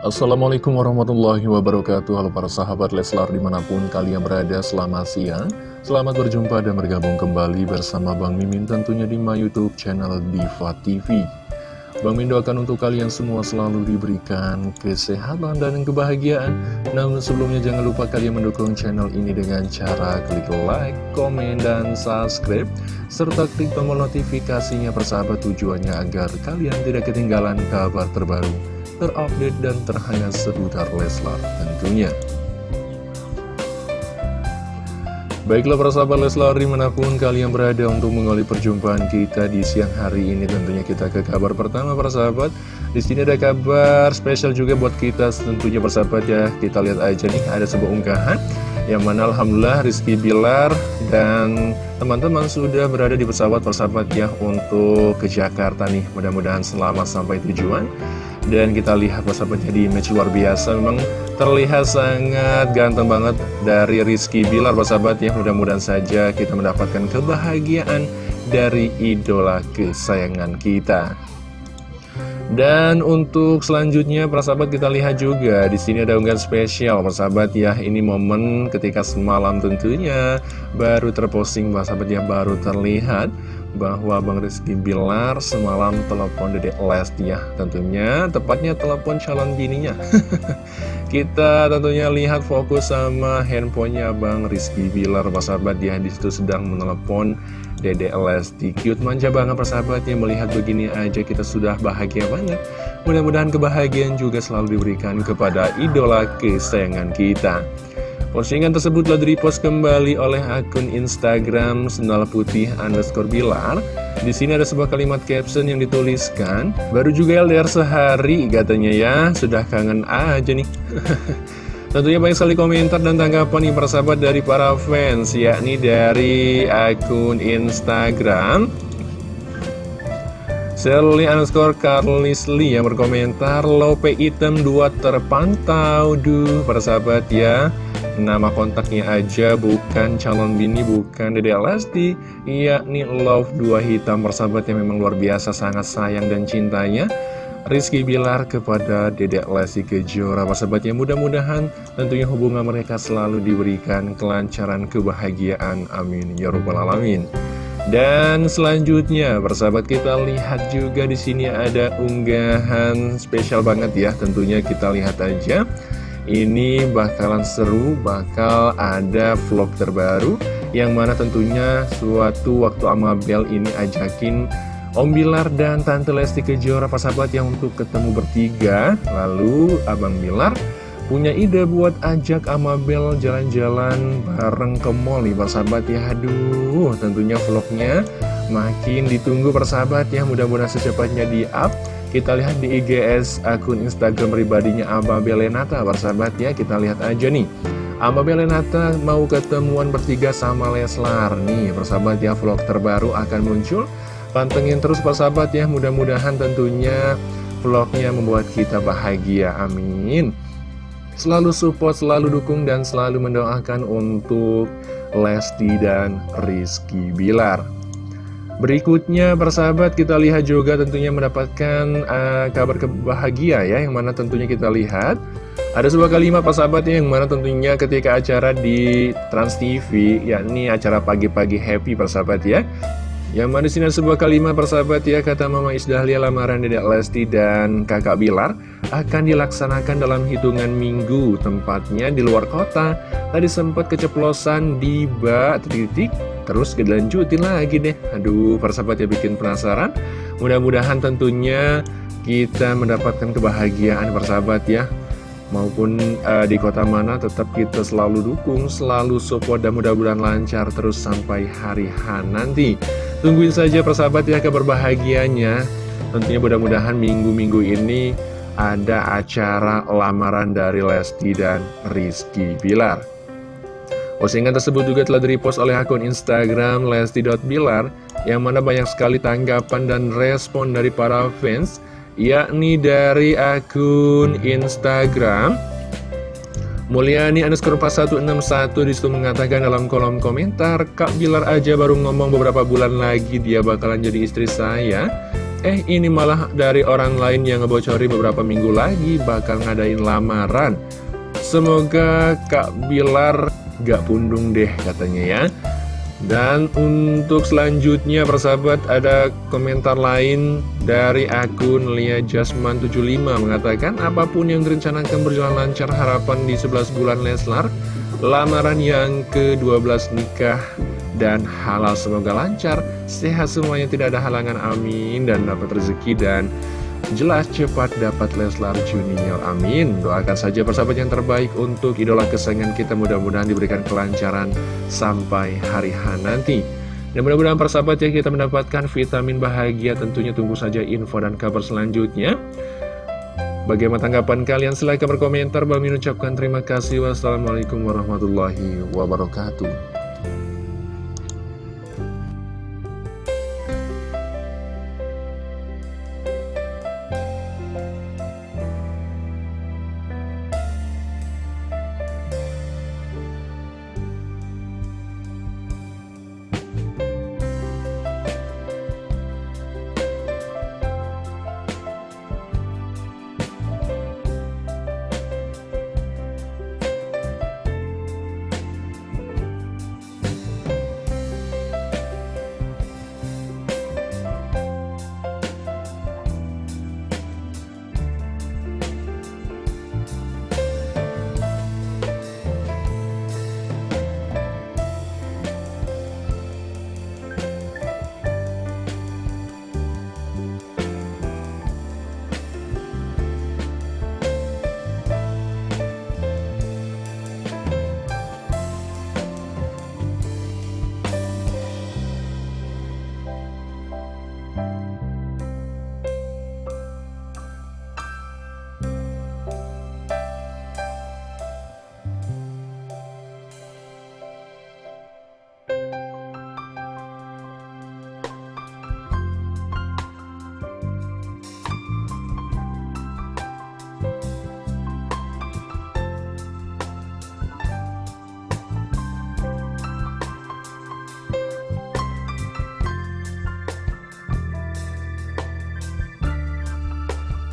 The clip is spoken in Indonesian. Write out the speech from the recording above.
Assalamualaikum warahmatullahi wabarakatuh. Halo para sahabat Leslar di mana pun kalian berada selamat siang. Selamat berjumpa dan bergabung kembali bersama Bang Mimin tentunya di my youtube channel Diva TV Bang Min doakan untuk kalian semua selalu diberikan kesehatan dan kebahagiaan. Namun sebelumnya jangan lupa kalian mendukung channel ini dengan cara klik like, komen, dan subscribe. Serta klik tombol notifikasinya persahabat tujuannya agar kalian tidak ketinggalan kabar terbaru Terupdate dan terhangat seputar Leslar tentunya. Baiklah para sahabat Leslar di mana pun kalian berada untuk mengawali perjumpaan kita di siang hari ini Tentunya kita ke kabar pertama para sahabat. Di sini ada kabar spesial juga buat kita tentunya persahabat ya. Kita lihat aja nih ada sebuah unggahan Yang mana Alhamdulillah Rizky Bilar dan teman-teman sudah berada di pesawat persahabat ya Untuk ke Jakarta nih. Mudah-mudahan selamat sampai tujuan. Dan kita lihat persahabat jadi image luar biasa. Memang terlihat sangat ganteng banget dari Rizky Bilar persahabat ya. Mudah-mudahan saja kita mendapatkan kebahagiaan dari idola kesayangan kita dan untuk selanjutnya persahabat kita lihat juga di sini ada unggahan spesial persahabat ya. Ini momen ketika semalam tentunya baru terposting persahabat ya baru terlihat bahwa Bang Rizky Bilar semalam telepon Dedek Lesti ya. Tentunya tepatnya telepon calon bininya. Kita tentunya lihat fokus sama handphonenya Bang Rizky Bilar persahabat ya. Di situ sedang menelepon Dede Lesti Cute manja banget persahabatnya melihat begini aja kita sudah bahagia banget. Mudah-mudahan kebahagiaan juga selalu diberikan kepada idola kesayangan kita. Postingan tersebut telah direpost kembali oleh akun Instagram Sendal Putih underscore Bilar. Di sini ada sebuah kalimat caption yang dituliskan Baru juga LDR sehari katanya ya. Sudah kangen aja nih Tentunya banyak sekali komentar dan tanggapan nih persahabat dari para fans Yakni dari akun Instagram Sally underscore Carlis Lee yang berkomentar Lope item 2 terpantau Duh. Persahabat ya Nama kontaknya aja bukan calon bini bukan Dede Lesti Yakni Love 2 hitam. Persahabat yang memang luar biasa sangat sayang dan cintanya Rizky Bilar kepada Dedek Lesti Kejora Persahabatnya mudah-mudahan tentunya hubungan mereka selalu diberikan kelancaran kebahagiaan Amin Ya Rabbal Alamin dan selanjutnya, persahabat kita lihat juga di sini ada unggahan spesial banget ya. Tentunya kita lihat aja. Ini bakalan seru, bakal ada vlog terbaru yang mana tentunya suatu waktu Amabel ini ajakin Om Bilar dan Tante Lesti Kejora sahabat yang untuk ketemu bertiga. Lalu Abang Bilar punya ide buat ajak Amabel jalan-jalan bareng ke mall nih persahabat ya. Aduh tentunya vlognya makin ditunggu persahabat ya. Mudah-mudahan secepatnya di up kita lihat di IGS akun Instagram pribadinya Amabel Lenata persahabat ya. Kita lihat aja nih. Amabel Lenata mau ketemuan bertiga sama Leslar. Nih persahabat ya vlog terbaru akan muncul Pantengin terus persahabat ya, mudah-mudahan tentunya vlognya membuat kita bahagia, amin. Selalu support, selalu dukung, dan selalu mendoakan untuk Lesti dan Rizky Bilar. Berikutnya persahabat kita lihat juga tentunya mendapatkan uh, kabar kebahagia ya Yang mana tentunya kita lihat Ada sebuah kalimat persahabat ya, yang mana tentunya ketika acara di Trans TV Yakni acara pagi-pagi happy persahabat ya yang mana sini sebuah kalimat persahabat ya Kata Mama Isdahlia lamaran Dedek Lesti dan kakak Bilar Akan dilaksanakan dalam hitungan minggu Tempatnya di luar kota. Tadi sempat keceplosan di bak titik Terus dilanjutin lagi deh. Aduh persahabat ya bikin penasaran. Mudah-mudahan tentunya kita mendapatkan kebahagiaan persahabat ya. Maupun uh, di kota mana tetap kita selalu dukung, selalu support dan mudah-mudahan lancar terus sampai hari H nanti. Tungguin saja persahabat ya kabar bahagianya Tentunya mudah-mudahan minggu-minggu ini ada acara lamaran dari Lesti dan Rizky Bilar. Postingan tersebut juga telah direpost oleh akun Instagram lesti.bilar Yang mana banyak sekali tanggapan dan respon dari para fans Yakni dari akun Instagram Mulyani underscore 4161 di situ mengatakan dalam kolom komentar Kak Bilar aja baru ngomong beberapa bulan lagi dia bakalan jadi istri saya. Eh ini malah dari orang lain yang ngebocori beberapa minggu lagi bakal ngadain lamaran. Semoga Kak Bilar gak pundung deh katanya ya dan untuk selanjutnya persahabat ada komentar lain dari akun Lia Jasman 75 mengatakan apa pun yang direncanakan berjalan lancar harapan di 11 bulan Leslar lamaran yang ke-12 nikah dan halal. Semoga lancar sehat semuanya tidak ada halangan amin dan dapat rezeki dan jelas cepat dapat Leslar Junior amin doakan saja persahabat yang terbaik untuk idola kesayangan kita mudah-mudahan diberikan kelancaran sampai hari H nanti dan mudah-mudahan persahabat ya kita mendapatkan vitamin bahagia tentunya tunggu saja info dan kabar selanjutnya Bagaimana tanggapan kalian? Silahkan berkomentar. Bang ucapkan terima kasih. Wassalamualaikum warahmatullahi wabarakatuh.